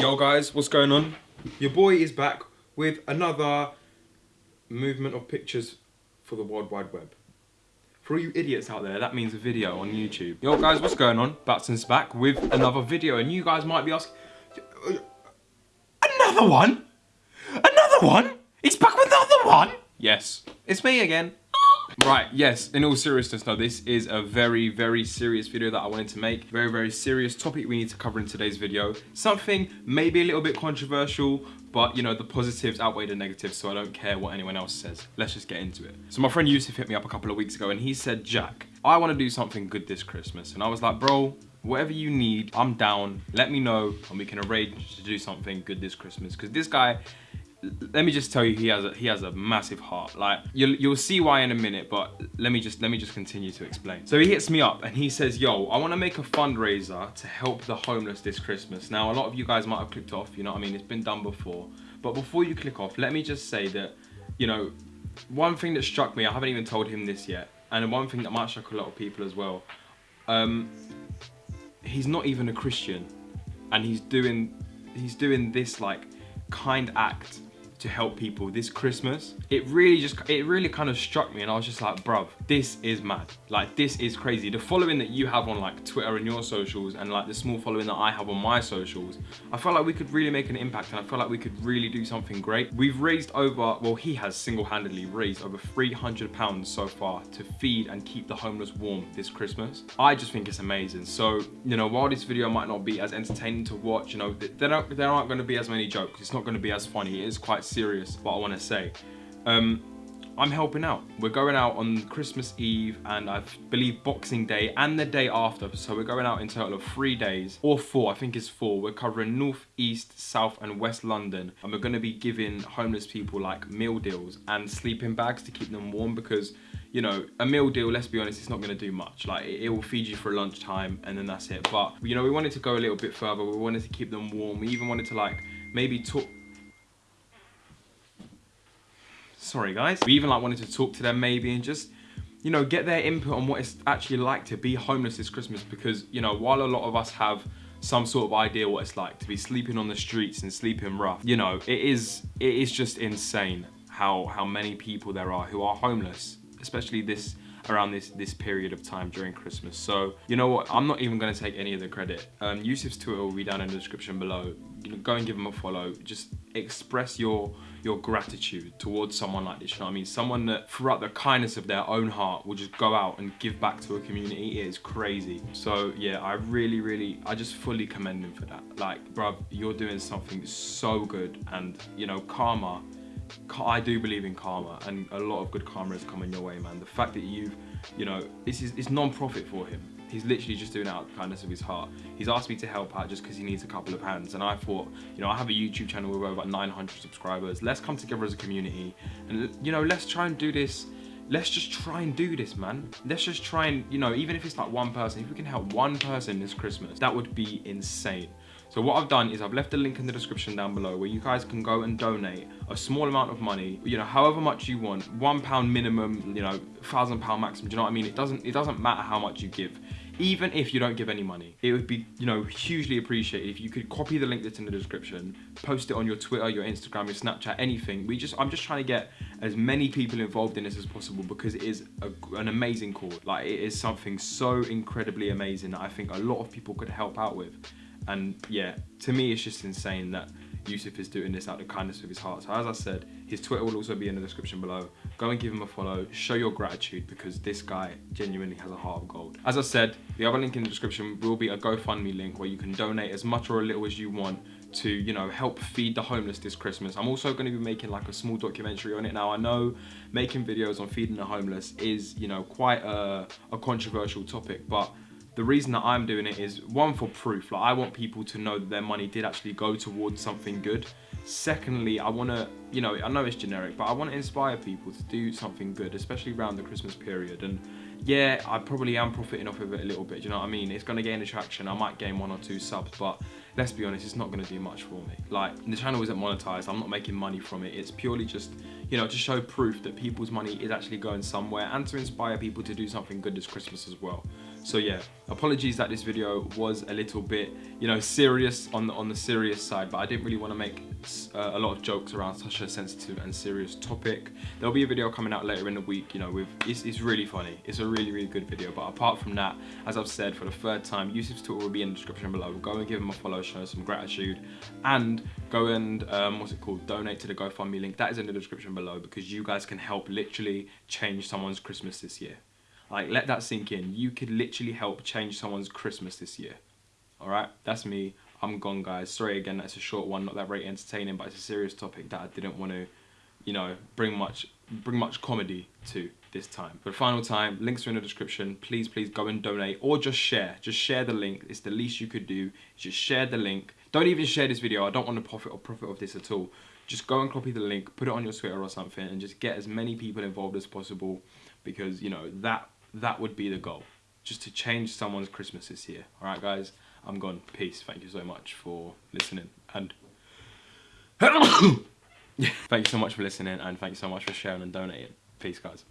Yo guys, what's going on? Your boy is back with another movement of pictures for the World Wide Web. For all you idiots out there, that means a video on YouTube. Yo guys, what's going on? Batson's back with another video and you guys might be asking, another one? Another one? He's back with another one? Yes, it's me again. Right, yes, in all seriousness though, this is a very, very serious video that I wanted to make. Very, very serious topic we need to cover in today's video. Something maybe a little bit controversial, but you know, the positives outweigh the negatives, so I don't care what anyone else says. Let's just get into it. So my friend Yusuf hit me up a couple of weeks ago and he said, Jack, I want to do something good this Christmas. And I was like, bro, whatever you need, I'm down. Let me know and we can arrange to do something good this Christmas. Because this guy let me just tell you he has a he has a massive heart. Like you'll you'll see why in a minute but let me just let me just continue to explain. So he hits me up and he says yo i want to make a fundraiser to help the homeless this christmas. Now a lot of you guys might have clicked off you know what i mean? It's been done before. But before you click off let me just say that you know one thing that struck me i haven't even told him this yet and one thing that might shock a lot of people as well um he's not even a christian and he's doing he's doing this like kind act to help people this Christmas, it really just, it really kind of struck me and I was just like, bruv, this is mad. Like, this is crazy. The following that you have on like Twitter and your socials and like the small following that I have on my socials, I felt like we could really make an impact and I felt like we could really do something great. We've raised over, well, he has single-handedly raised over 300 pounds so far to feed and keep the homeless warm this Christmas. I just think it's amazing. So, you know, while this video might not be as entertaining to watch, you know, there there aren't going to be as many jokes. It's not going to be as funny. It is quite serious what I want to say. Um, I'm helping out. We're going out on Christmas Eve and I believe Boxing Day and the day after. So we're going out in total of three days or four, I think it's four. We're covering North, East, South and West London. And we're going to be giving homeless people like meal deals and sleeping bags to keep them warm because you know, a meal deal, let's be honest, it's not going to do much. Like, it, it, will feed you for lunchtime and then that's it. But, you know, we wanted to go a little bit further. We wanted to keep them warm. We even wanted to, like, maybe talk, sorry guys. We even like wanted to talk to them maybe and just, you know, get their input on what it's actually like to be homeless this Christmas because, you know, while a lot of us have some sort of idea what it's like to be sleeping on the streets and sleeping rough, you know, it is, it is just insane how, how many people there are who are homeless, especially this around this this period of time during Christmas. So, you know what? I'm not even going to take any of the credit. Um, Yusuf's Twitter will be down in the description below. You know, go and give him a follow. Just express your your gratitude towards someone like this, you know what I mean? Someone that throughout the kindness of their own heart will just go out and give back to a community. It is crazy. So yeah, I really, really, I just fully commend him for that. Like, bruv, you're doing something so good and you know, karma I do believe in karma and a lot of good karma is coming your way, man. The fact that you've, you know, this is it's non-profit for him. He's literally just doing it out of kindness of his heart. He's asked me to help out just because he needs a couple of hands. And I thought, you know, I have a YouTube channel with over 900 subscribers. Let's come together as a community and, you know, let's try and do this let's just try and do this man let's just try and you know even if it's like one person if we can help one person this christmas that would be insane so what I've done is I've left a link in the description down below where you guys can go and donate a small amount of money, you know, however much you want, one pound minimum, you know, thousand pound maximum, do you know what I mean? It doesn't, it doesn't matter how much you give even if you don't give any money it would be you know hugely appreciated if you could copy the link that's in the description post it on your twitter your instagram your snapchat anything. We just i'm just trying to get as many people involved in this as possible because it is a, an amazing cause. Like it is something so incredibly amazing that i think a lot of people could help out with. And yeah, to me, it's just insane that Yusuf is doing this out of the kindness of his heart. So as I said, his Twitter will also be in the description below. Go and give him a follow, show your gratitude because this guy genuinely has a heart of gold. As I said, the other link in the description will be a GoFundMe link where you can donate as much or a little as you want to, you know, help feed the homeless this Christmas. I'm also going to be making like a small documentary on it. Now, I know making videos on feeding the homeless is, you know, quite a, a controversial topic, but the reason that I'm doing it is one for proof. Like I want people to know that their money did actually go towards something good. Secondly, I want to, you know, I know it's generic, but I want to inspire people to do something good, especially around the Christmas period. And yeah, I probably am profiting off of it a little bit. you know what I mean? It's going to gain attraction. I might gain one or two subs, but let's be honest, it's not going to do much for me. Like the channel isn't monetized. I'm not making money from it. It's purely just, you know, to show proof that people's money is actually going somewhere and to inspire people to do something good this Christmas as well. So yeah, apologies that this video was a little bit, you know, serious on the, on the serious side, but I didn't really want to make uh, a lot of jokes around such a sensitive and serious topic. There'll be a video coming out later in the week, you know, with it's, it's really funny. It's a really, really good video. But apart from that, as I've said for the third time, Yusuf's Twitter will be in the description below. Go and give him a follow, show some gratitude, and go and um, what's it called? Donate to the GoFundMe link. That is in the description below because you guys can help literally change someone's Christmas this year. Like, let that sink in. You could literally help change someone's Christmas this year. All right, that's me. I'm gone, guys. Sorry again, that's a short one, not that very entertaining, but it's a serious topic that I didn't want to, you know, bring much bring much comedy to this time. For the final time, links are in the description. Please, please go and donate or just share. Just share the link. It's the least you could do. Just share the link. Don't even share this video. I don't want to profit or profit of this at all. Just go and copy the link, put it on your Twitter or something, and just get as many people involved as possible because, you know, that that would be the goal. Just to change someone's Christmas this year. All right, guys? I'm gone. Peace. Thank you so much for listening. And thank you so much for listening and thank you so much for sharing and donating. Peace, guys.